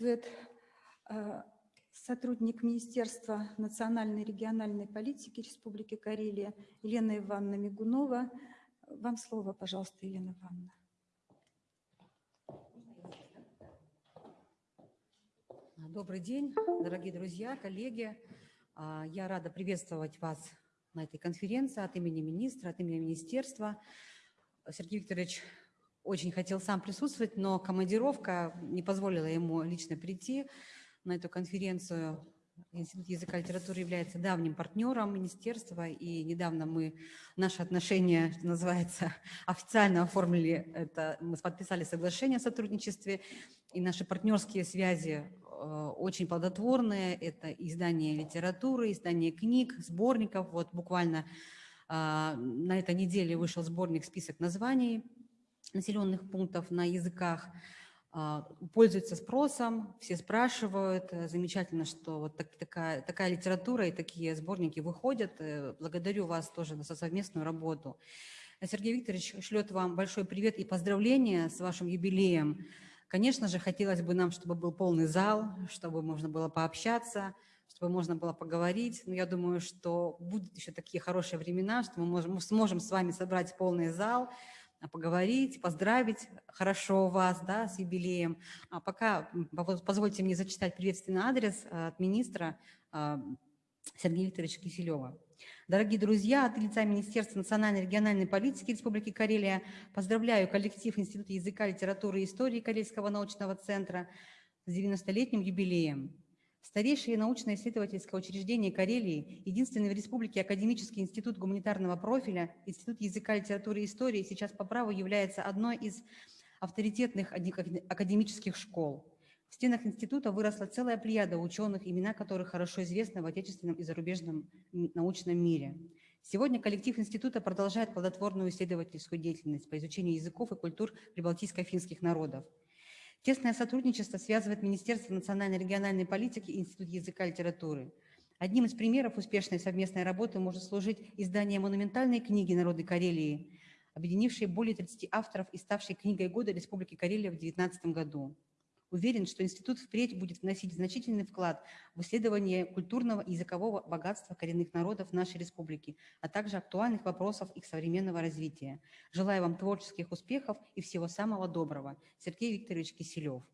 э, сотрудник Министерства национальной и региональной политики Республики Карелия Елена Ивановна Мигунова. Вам слово, пожалуйста, Елена Ивановна. Добрый день, дорогие друзья, коллеги. А, я рада приветствовать вас на этой конференции от имени министра, от имени министерства. Сергей Викторович очень хотел сам присутствовать, но командировка не позволила ему лично прийти на эту конференцию. Институт языка и литературы является давним партнером министерства, и недавно мы наши отношения, что называется, официально оформили это, мы подписали соглашение о сотрудничестве, и наши партнерские связи э, очень плодотворные. Это издание литературы, издание книг, сборников. Вот буквально э, на этой неделе вышел сборник «Список названий населенных пунктов на языках». А, пользуется спросом, все спрашивают. Э, замечательно, что вот так, такая, такая литература и такие сборники выходят. Э, благодарю вас тоже за совместную работу. Сергей Викторович шлет вам большой привет и поздравления с вашим юбилеем. Конечно же, хотелось бы нам, чтобы был полный зал, чтобы можно было пообщаться, чтобы можно было поговорить. Но я думаю, что будут еще такие хорошие времена, что мы, можем, мы сможем с вами собрать полный зал, поговорить, поздравить хорошо вас да, с юбилеем. А пока позвольте мне зачитать приветственный адрес э, от министра э, Сергея Викторовича Киселева. Дорогие друзья, от лица Министерства национальной и региональной политики Республики Карелия поздравляю коллектив Института языка, литературы и истории Карельского научного центра с 90-летним юбилеем. Старейшее научно-исследовательское учреждение Карелии, единственный в республике академический институт гуманитарного профиля, Институт языка, литературы и истории сейчас по праву является одной из авторитетных академических школ. В стенах института выросла целая плеяда ученых, имена которых хорошо известны в отечественном и зарубежном научном мире. Сегодня коллектив института продолжает плодотворную исследовательскую деятельность по изучению языков и культур прибалтийско-финских народов. Тесное сотрудничество связывает Министерство национальной и региональной политики и Институт языка и литературы. Одним из примеров успешной совместной работы может служить издание монументальной книги народной Карелии, объединившей более 30 авторов и ставшей книгой года Республики Карелия в 2019 году. Уверен, что институт впредь будет вносить значительный вклад в исследование культурного и языкового богатства коренных народов нашей республики, а также актуальных вопросов их современного развития. Желаю вам творческих успехов и всего самого доброго. Сергей Викторович Киселев.